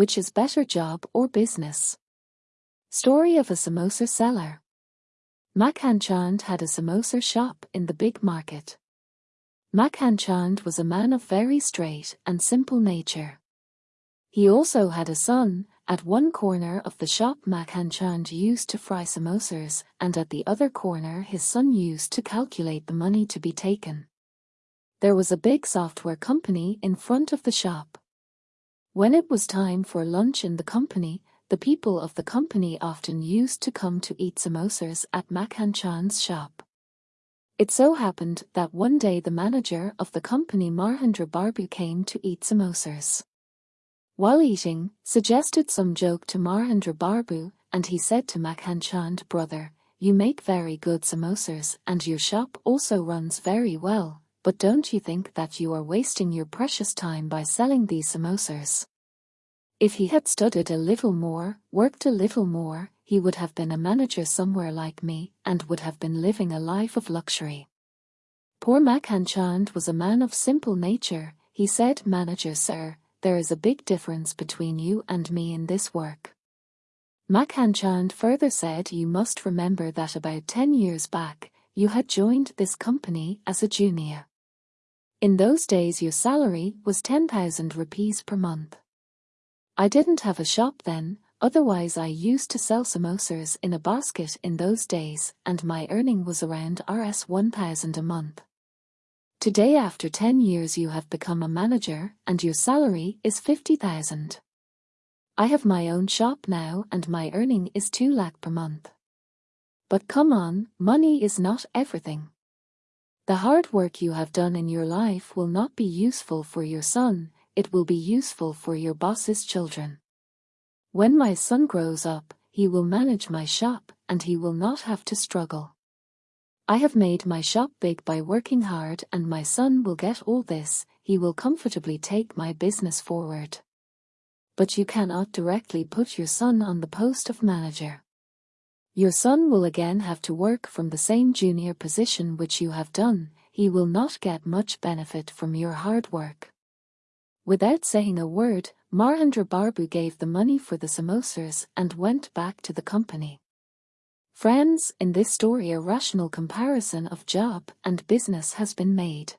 Which is better job or business? Story of a samosa seller. Makhan Chand had a samosa shop in the big market. Makhan Chand was a man of very straight and simple nature. He also had a son, at one corner of the shop Makhan Chand used to fry samosas and at the other corner his son used to calculate the money to be taken. There was a big software company in front of the shop. When it was time for lunch in the company, the people of the company often used to come to eat samosas at Makhan Chand's shop. It so happened that one day the manager of the company Mahendra Barbu came to eat samosas. While eating, suggested some joke to Mahendra Barbu, and he said to Makhan Chand, brother, you make very good samosas and your shop also runs very well, but don't you think that you are wasting your precious time by selling these samosas? If he had studied a little more, worked a little more, he would have been a manager somewhere like me and would have been living a life of luxury. Poor Makhan Chand was a man of simple nature, he said manager sir, there is a big difference between you and me in this work. Makhan Chand further said you must remember that about 10 years back, you had joined this company as a junior. In those days your salary was 10,000 rupees per month. I didn't have a shop then, otherwise I used to sell samosas in a basket in those days and my earning was around Rs 1000 a month. Today after 10 years you have become a manager and your salary is 50,000. I have my own shop now and my earning is 2 lakh per month. But come on, money is not everything. The hard work you have done in your life will not be useful for your son, it will be useful for your boss's children. When my son grows up, he will manage my shop and he will not have to struggle. I have made my shop big by working hard and my son will get all this, he will comfortably take my business forward. But you cannot directly put your son on the post of manager. Your son will again have to work from the same junior position which you have done, he will not get much benefit from your hard work. Without saying a word, Mahendra Barbu gave the money for the samosas and went back to the company. Friends, in this story a rational comparison of job and business has been made.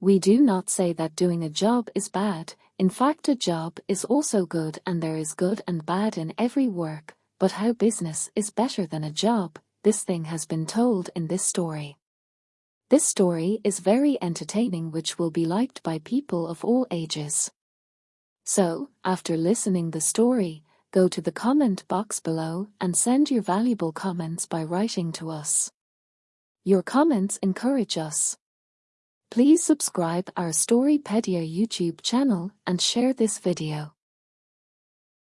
We do not say that doing a job is bad, in fact a job is also good and there is good and bad in every work, but how business is better than a job, this thing has been told in this story. This story is very entertaining which will be liked by people of all ages. So, after listening the story, go to the comment box below and send your valuable comments by writing to us. Your comments encourage us. Please subscribe our Storypedia YouTube channel and share this video.